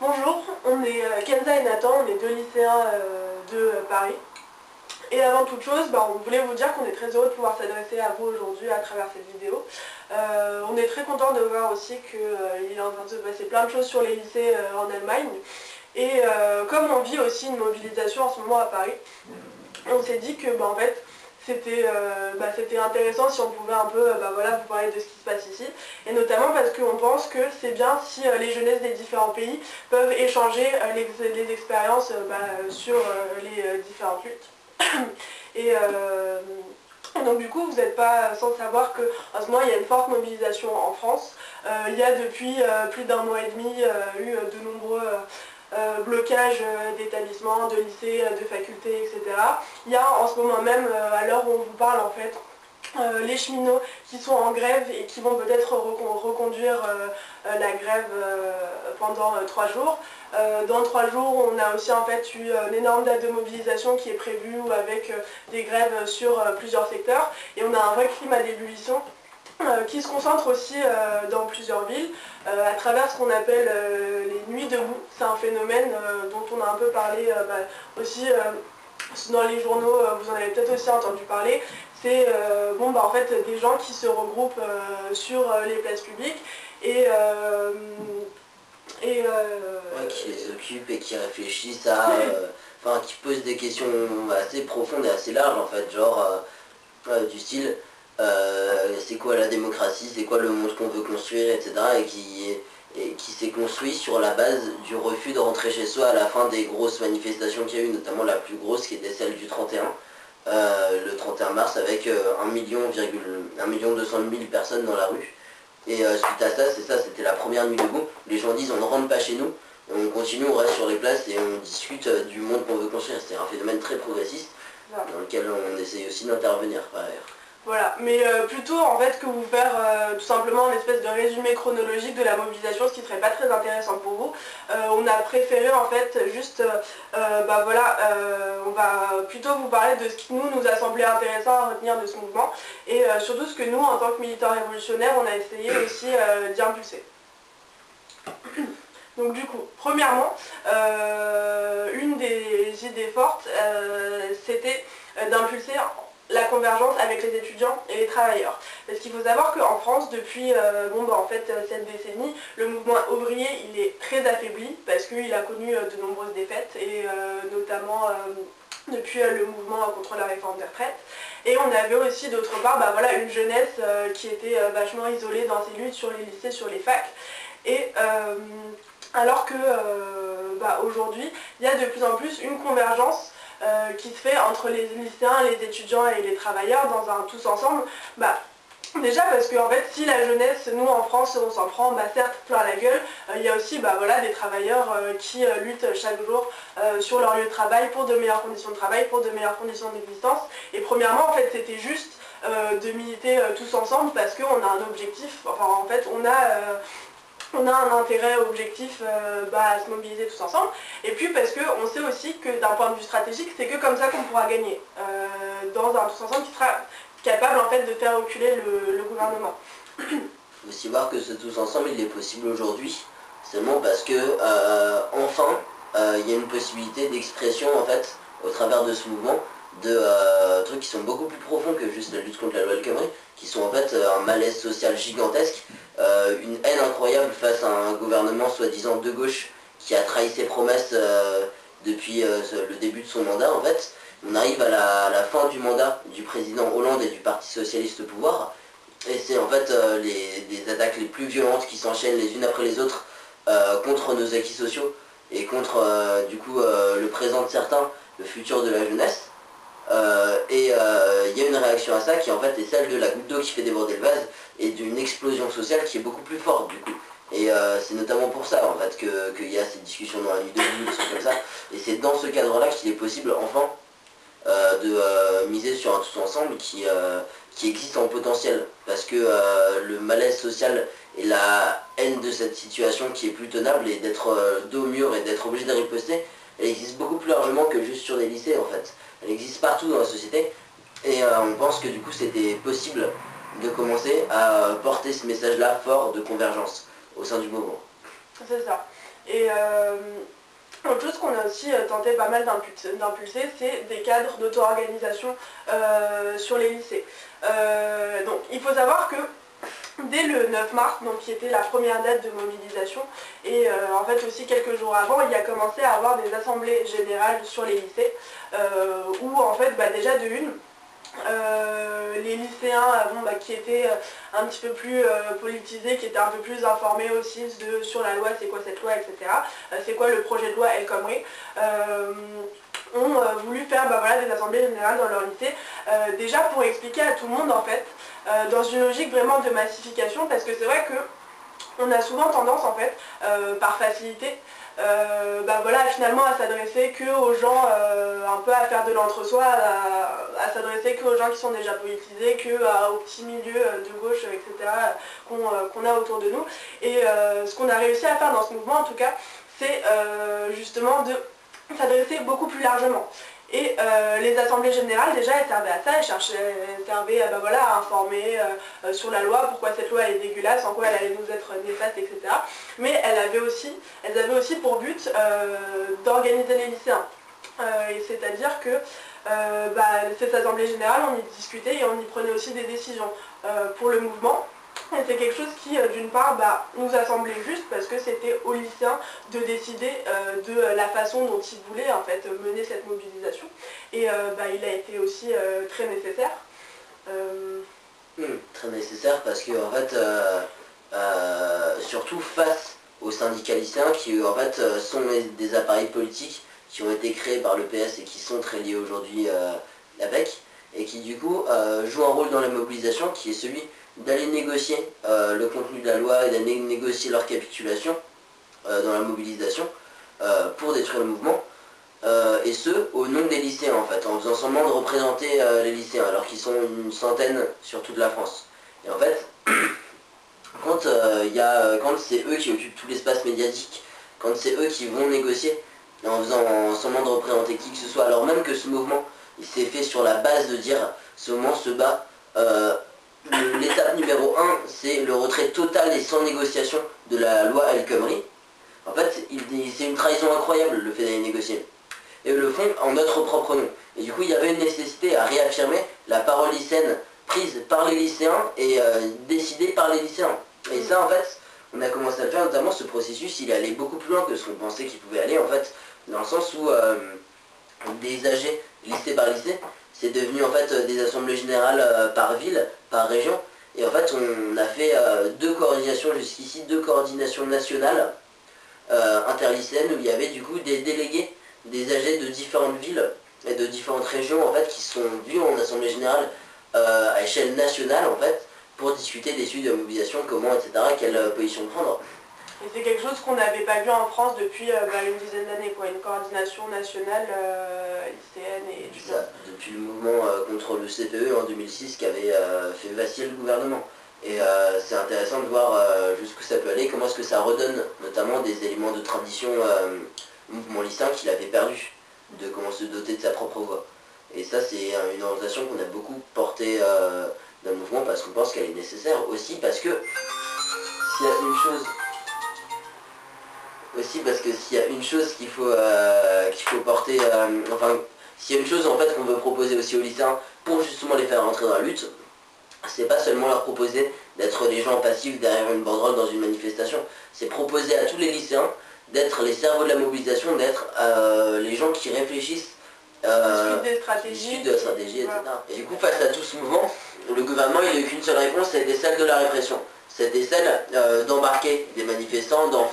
Bonjour, on est euh, Kenza et Nathan, on est deux lycéens euh, de euh, Paris. Et avant toute chose, bah, on voulait vous dire qu'on est très heureux de pouvoir s'adresser à vous aujourd'hui à travers cette vidéo. on est très content de voir aussi qu'il est en train de se passer plein de choses sur les lycées en Allemagne. Et comme on vit aussi une mobilisation en ce moment à Paris, on s'est dit que bah, en fait, euh, bah, c'était intéressant si on pouvait un peu euh, bah, voilà, vous parler de ce qui se passe ici. Et notamment parce qu'on pense que c'est bien si euh, les jeunesses des différents pays peuvent échanger les, expériences bah, sur les différentes luttes. Et donc du coup, vous n'êtes pas sans savoir qu'en ce moment, il y a une forte mobilisation en France. il y a depuis plus d'un mois et demi eu de nombreux euh, blocage euh, d'établissements, de lycées, euh, de facultés, etc. Il y a en ce moment même, à l'heure où on vous parle en fait, les cheminots qui sont en grève et qui vont peut-être reconduire la grève pendant trois jours. dans trois jours, on a aussi en fait eu une énorme date de mobilisation qui est prévue avec des grèves sur plusieurs secteurs et on a un vrai climat d'ébullition qui se concentre aussi euh, dans plusieurs villes euh, à travers ce qu'on appelle les nuits debout. C'est un phénomène dont on a un peu parlé bah, aussi dans les journaux, vous en avez peut-être aussi entendu parler. C'est bon, bah, en fait des gens qui se regroupent sur les places publiques et et qui les occupent et qui réfléchissent à... Enfin, qui posent des questions assez profondes et assez larges en fait, genre du style euh, c'est quoi la démocratie, c'est quoi le monde qu'on veut construire, etc. Et qui, et qui s'est construit sur la base du refus de rentrer chez soi à la fin des grosses manifestations qu'il y a eu, notamment la plus grosse qui était celle du 31, euh, le 31 mars avec 1 euh, million, 1 million 200 000 personnes dans la rue. Et suite à ça, c'est ça, c'était la première nuit debout. Les gens disent on ne rentre pas chez nous, on continue, on reste sur les places et on discute du monde qu'on veut construire. C'est un phénomène très progressiste dans lequel on essaye aussi d'intervenir par ailleurs. Voilà, mais euh, plutôt en fait que vous faire euh, tout simplement une espèce de résumé chronologique de la mobilisation, ce qui serait pas très intéressant pour vous. Euh, on a préféré en fait juste, bah voilà, on va plutôt vous parler de ce qui nous nous a semblé intéressant à retenir de ce mouvement et surtout ce que nous en tant que militants révolutionnaires on a essayé aussi d'y impulser. Donc du coup, premièrement, une des idées fortes, c'était d'impulser la convergence avec les étudiants et les travailleurs. Parce qu'il faut savoir qu'en France, depuis euh, bon, bah, en fait, euh, cette décennie, le mouvement ouvrier il est très affaibli parce qu'il a connu euh, de nombreuses défaites et notamment depuis le mouvement contre la réforme des retraites. Et on avait aussi d'autre part bah, voilà, une jeunesse qui était vachement isolée dans ses luttes sur les lycées, sur les facs. Et alors que bah, aujourd'hui, il y a de plus en plus une convergence euh, qui se fait entre les lycéens, les étudiants et les travailleurs dans un tous ensemble, bah, Déjà parce que en fait, si la jeunesse, nous en France, on s'en prend bah, certes plein la gueule, euh, il y a aussi bah, voilà, des travailleurs euh, qui luttent chaque jour sur leur lieu de travail pour de meilleures conditions de travail, pour de meilleures conditions d'existence. Et premièrement, en fait, c'était juste de militer tous ensemble parce qu'on a un objectif, enfin en fait, on a on a un intérêt objectif euh, bah, à se mobiliser tous ensemble. Et puis parce qu'on sait aussi que d'un point de vue stratégique, c'est que comme ça qu'on pourra gagner euh, dans un tous ensemble qui sera capable en fait de faire reculer le, gouvernement. Il faut aussi voir que ce tous ensemble il est possible aujourd'hui, seulement parce que euh, enfin il y a une possibilité d'expression en fait au travers de ce mouvement de trucs qui sont beaucoup plus profonds que juste la lutte contre la loi El Khomri, qui sont en fait un malaise social gigantesque euh, une haine incroyable face à un gouvernement soi-disant de gauche qui a trahi ses promesses euh, depuis euh, le début de son mandat en fait. On arrive à la, fin du mandat du président Hollande et du Parti Socialiste au pouvoir. Et c'est en fait les, attaques les plus violentes qui s'enchaînent les unes après les autres contre nos acquis sociaux et contre du coup le présent de certains, le futur de la jeunesse. Euh, et euh, il y a une réaction à ça qui en fait est celle de la goutte d'eau qui fait déborder le vase et d'une explosion sociale qui est beaucoup plus forte du coup. Et euh, c'est notamment pour ça en fait qu'il y a cette discussion dans la nuit de nuit, comme ça. Et c'est dans ce cadre-là qu'il est possible enfin de miser sur un tout ensemble qui, qui existe en potentiel. Parce que le malaise social et la haine de cette situation qui est plus tenable et d'être dos au mur et d'être obligé de riposter, elle existe beaucoup plus largement que juste sur des lycées en fait elle existe partout dans la société. Et euh, on pense que du coup c'était possible de commencer à porter ce message-là fort de convergence au sein du mouvement. C'est ça. Et autre chose qu'on a aussi tenté pas mal d'impulser, c'est des cadres d'auto-organisation sur les lycées. donc il faut savoir que le 9 mars, donc qui était la première date de mobilisation, et en fait aussi quelques jours avant, il y a commencé à avoir des assemblées générales sur les lycées, où en fait bah, déjà de une, euh, les lycéens euh, bah, qui étaient euh, un petit peu plus politisés, qui étaient un peu plus informés aussi sur la loi, c'est quoi cette loi, etc. c'est quoi le projet de loi El Khomri ont voulu faire bah, des assemblées générales dans leur lycée, déjà pour expliquer à tout le monde en fait, dans une logique vraiment de massification, parce que c'est vrai que on a souvent tendance en fait, par facilité, euh, bah voilà, finalement à s'adresser que aux gens, euh, un peu à faire de l'entre-soi, à, s'adresser que aux gens qui sont déjà politisés, que aux petits milieux euh, de gauche, etc. qu'on a autour de nous. Et ce qu'on a réussi à faire dans ce mouvement en tout cas, c'est justement de s'adresser beaucoup plus largement. Et euh, les assemblées générales, déjà, elles servaient à ça, elles, servaient bah, voilà, à informer euh, sur la loi, pourquoi cette loi est dégueulasse, en quoi elle allait nous être néfaste, etc. Mais elles avaient aussi, avaient aussi pour but euh, d'organiser les lycéens. C'est-à-dire que bah, ces assemblées générales, on y discutait et on y prenait aussi des décisions pour le mouvement. C'est quelque chose qui, euh, d'une part, bah, nous a semblé juste parce que c'était aux lycéens de décider euh, de la façon dont ils voulaient en fait, mener cette mobilisation. Et euh, bah, il a été aussi très nécessaire. Hmm, très nécessaire parce que, en fait, surtout face aux syndicats lycéens qui, en fait, sont des appareils politiques qui ont été créés par le PS et qui sont très liés aujourd'hui avec, et qui, du coup, jouent un rôle dans la mobilisation qui est celui d'aller négocier euh, le contenu de la loi et d'aller négocier leur capitulation euh, dans la mobilisation euh, pour détruire le mouvement. et ce, au nom des lycéens en fait, en faisant semblant de représenter les lycéens, alors qu'ils sont une centaine sur toute la France. Et en fait, quand, quand c'est eux qui occupent tout l'espace médiatique, quand c'est eux qui vont négocier, en faisant semblant de représenter qui que ce soit, alors même que ce mouvement, il s'est fait sur la base de dire, ce mouvement se bat l'étape numéro 1, c'est le retrait total et sans négociation de la loi El Khomri. En fait, c'est une trahison incroyable le fait d'aller négocier. Et le font en notre propre nom. Et du coup, il y avait une nécessité à réaffirmer la parole lycéenne prise par les lycéens et euh, décidée par les lycéens. Et ça, en fait, on a commencé à le faire, notamment ce processus, il allé beaucoup plus loin que ce qu'on pensait qu'il pouvait aller, en fait, dans le sens où euh, des âgés, lycée par lycée, c'est devenu en fait des assemblées générales euh, par ville, par région. Et en fait, on a fait euh, deux coordinations jusqu'ici, deux coordinations nationales euh, interlycéennes où il y avait du coup des délégués, des âgés de différentes villes et de différentes régions en fait qui sont vus en assemblée générale à échelle nationale en fait pour discuter des sujets de mobilisation, comment, etc., quelle position prendre. Et c'est quelque chose qu'on n'avait pas vu en France depuis euh, bah, une dizaine d'années, quoi, une coordination nationale euh, lycéenne et du ça, Depuis le mouvement euh, contre le CPE en 2006 qui avait fait vaciller le gouvernement. Et c'est intéressant de voir jusqu'où ça peut aller, comment est-ce que ça redonne notamment des éléments de tradition mouvement lycéen qu'il avait perdu, de comment se doter de sa propre voix. Et ça c'est une orientation qu'on a beaucoup portée dans le mouvement parce qu'on pense qu'elle est nécessaire aussi parce que s'il y a une chose aussi parce que s'il y a une chose qu'il faut, euh, qu'il faut porter, euh, enfin, s'il y a une chose en fait qu'on veut proposer aussi aux lycéens pour justement les faire rentrer dans la lutte, c'est pas seulement leur proposer d'être les gens passifs derrière une banderole dans une manifestation, c'est proposer à tous les lycéens d'être les cerveaux de la mobilisation, d'être euh, les gens qui réfléchissent euh, des stratégies, de stratégie, etc. Et du coup, face à tout ce mouvement, le gouvernement, il n'a eu qu'une seule réponse, c'était celle de la répression c'était celle euh, d'embarquer des manifestants, d'en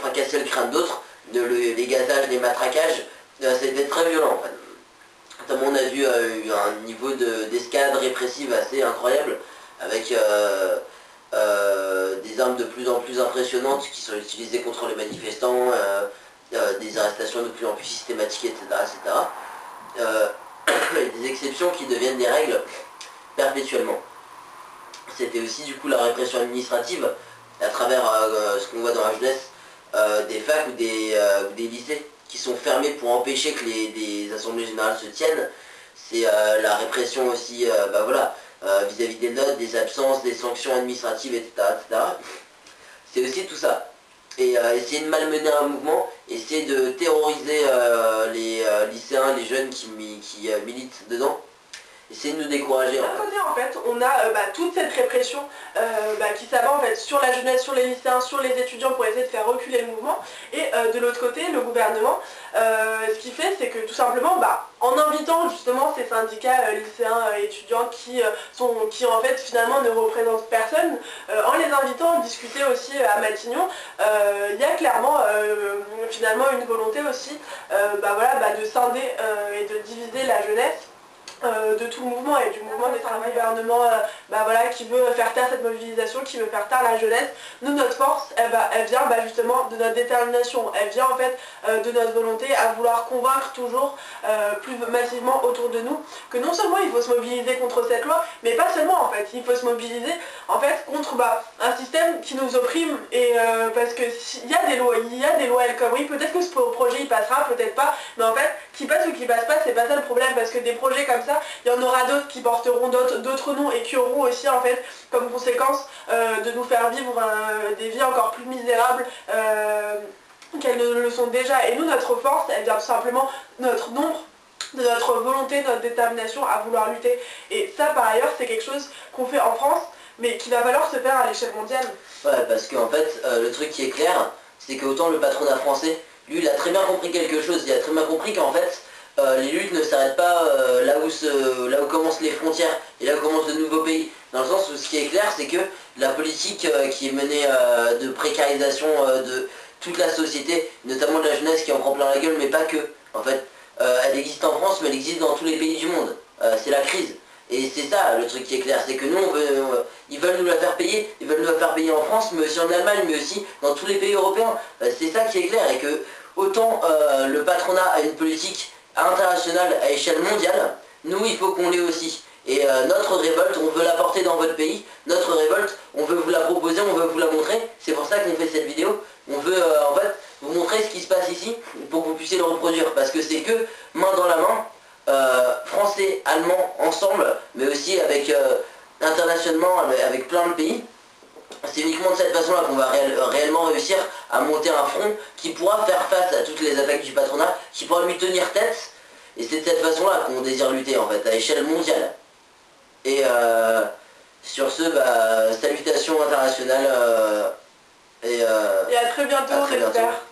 fracasser le crâne d'autres, de les gazages, les matraquages. Euh, c'était très violent en fait. Notamment on a vu euh, un niveau d'escalade répressive assez incroyable, avec des armes de plus en plus impressionnantes qui sont utilisées contre les manifestants, des arrestations de plus en plus systématiques, etc. etc. des exceptions qui deviennent des règles perpétuellement c'était aussi du coup la répression administrative à travers euh, ce qu'on voit dans la jeunesse, euh, des facs ou des, euh, lycées qui sont fermés pour empêcher que les des assemblées générales se tiennent. C'est la répression aussi bah voilà, vis-à-vis des notes, des absences, des sanctions administratives, etc. C'est aussi tout ça. et essayer de malmener un mouvement, essayer de terroriser les lycéens, les jeunes qui militent dedans essayer de nous décourager. D'un côté, en fait, on a euh, bah, toute cette répression euh, bah, qui s'abat en fait sur la jeunesse, sur les lycéens, sur les étudiants pour essayer de faire reculer le mouvement. Et euh, de l'autre côté, le gouvernement, ce qu'il fait, c'est que tout simplement, bah, en invitant justement ces syndicats lycéens étudiants qui sont, qui en fait finalement ne représentent personne, en les invitant à discuter aussi à Matignon, il y a clairement finalement une volonté aussi voilà, de scinder et de diviser la jeunesse euh, de tout le mouvement et du mouvement des un gouvernement euh, bah, voilà, qui veut faire taire cette mobilisation, qui veut faire taire la jeunesse. Nous, notre force, elle, vient bah, justement de notre détermination, elle vient en fait euh, de notre volonté à vouloir convaincre toujours plus massivement autour de nous que non seulement il faut se mobiliser contre cette loi, mais pas seulement en fait, il faut se mobiliser en fait contre bah, un système qui nous opprime et parce que y a des lois, il y a des lois comme oui, peut-être que ce projet il passera, peut-être pas, mais en fait, qui passe ou qui passe pas, c'est pas ça le problème parce que des projets comme ça il y en aura d'autres qui porteront d'autres noms et qui auront aussi en fait comme conséquence euh, de nous faire vivre euh, des vies encore plus misérables euh, qu'elles ne le sont déjà. Et nous, notre force, elle vient tout simplement notre nombre de notre volonté, de notre détermination à vouloir lutter. Et ça, par ailleurs, c'est quelque chose qu'on fait en France, mais qui va falloir se faire à l'échelle mondiale. Ouais, parce qu'en fait, le truc qui est clair, c'est qu'autant le patronat français, lui, il a très bien compris quelque chose. Il a très bien compris qu'en fait, euh, les luttes ne s'arrêtent pas euh, là, où commencent les frontières et là où commencent de nouveaux pays. Dans le sens où ce qui est clair, c'est que la politique euh, qui est menée de précarisation de toute la société, notamment de la jeunesse qui en prend plein la gueule, mais pas que. En fait, elle existe en France, mais elle existe dans tous les pays du monde. c'est la crise. Et c'est ça le truc qui est clair, c'est que nous, ils veulent nous la faire payer, ils veulent nous la faire payer en France, mais aussi en Allemagne, mais aussi dans tous les pays européens. c'est ça qui est clair, et que autant le patronat a une politique international à échelle mondiale, nous il faut qu'on l'ait aussi. Et euh, notre révolte, on veut la porter dans votre pays, notre révolte, on veut vous la proposer, on veut vous la montrer, c'est pour ça qu'on fait cette vidéo. On veut euh, en fait vous montrer ce qui se passe ici pour que vous puissiez le reproduire, parce que c'est que main dans la main, euh, français, allemands, ensemble, mais aussi avec internationalement, avec plein de pays, c'est uniquement de cette façon-là qu'on va réellement réussir à monter un front qui pourra faire face à toutes les attaques du patronat, qui pourra lui tenir tête. Et c'est de cette façon-là qu'on désire lutter en fait, à échelle mondiale. Et euh, sur ce, bah, salutations internationales. Euh, et, euh, à très bientôt, j'espère.